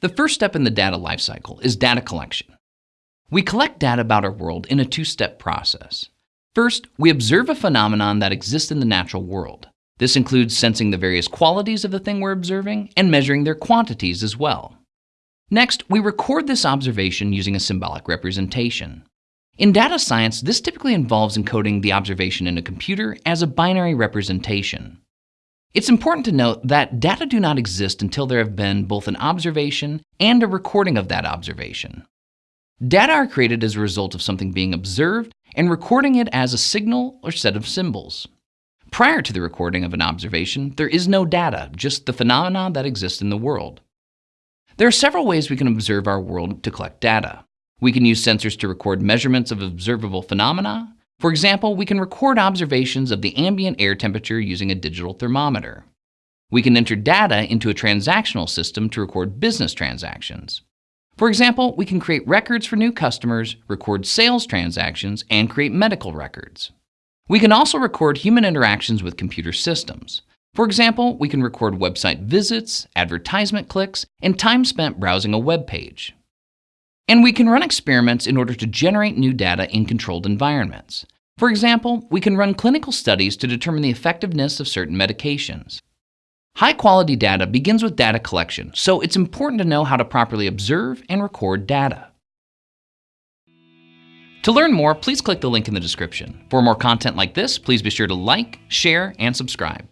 The first step in the data lifecycle is data collection. We collect data about our world in a two-step process. First, we observe a phenomenon that exists in the natural world. This includes sensing the various qualities of the thing we're observing and measuring their quantities as well. Next, we record this observation using a symbolic representation. In data science, this typically involves encoding the observation in a computer as a binary representation. It's important to note that data do not exist until there have been both an observation and a recording of that observation. Data are created as a result of something being observed and recording it as a signal or set of symbols. Prior to the recording of an observation, there is no data, just the phenomena that exist in the world. There are several ways we can observe our world to collect data. We can use sensors to record measurements of observable phenomena, for example, we can record observations of the ambient air temperature using a digital thermometer. We can enter data into a transactional system to record business transactions. For example, we can create records for new customers, record sales transactions, and create medical records. We can also record human interactions with computer systems. For example, we can record website visits, advertisement clicks, and time spent browsing a web page. And we can run experiments in order to generate new data in controlled environments. For example, we can run clinical studies to determine the effectiveness of certain medications. High quality data begins with data collection, so it's important to know how to properly observe and record data. To learn more, please click the link in the description. For more content like this, please be sure to like, share, and subscribe.